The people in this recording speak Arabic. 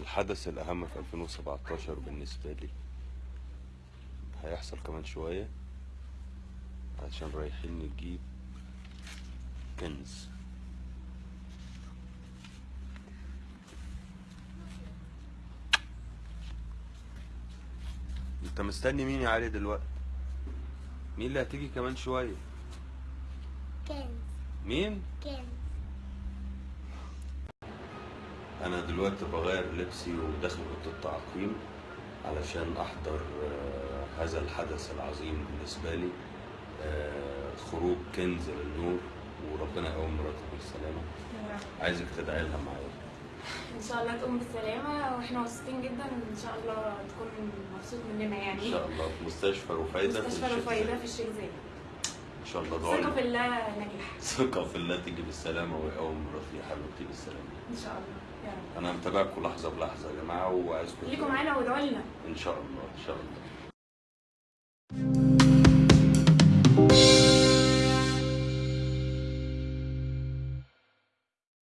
الحدث الأهم في 2017 بالنسبة لي. هيحصل كمان شوية عشان رايحين نجيب كنز. انت مستني مين يا علي دلوقتي؟ مين اللي هتيجي كمان شوية؟ كنز. مين؟ كنز. أنا دلوقتي بغير لبسي وداخل أوضة التعقيم علشان أحضر آه، هذا الحدث العظيم بالنسبة لي. آه، خروج كنز للنور وربنا يقوم مراتي بالسلامة. عايزك تدعي لها معايا. إن شاء الله تقوم بالسلامة وإحنا مبسوطين جدا إن شاء الله تكون مبسوط مننا يعني. إن شاء الله. في مستشفى رفايده في مستشفى رفايده. في الشيخ زايد. إن شاء الله ادعوا ثقه في الله نجح ثقة في الله تيجي بالسلامه ويقوم مراتي يا حبيبتي بالسلامه إن شاء الله. يا رب. أنا متابعكم لحظة بلحظة يا جماعة وعايزكم خليكم معانا وادعوا لنا. إن شاء الله إن شاء الله.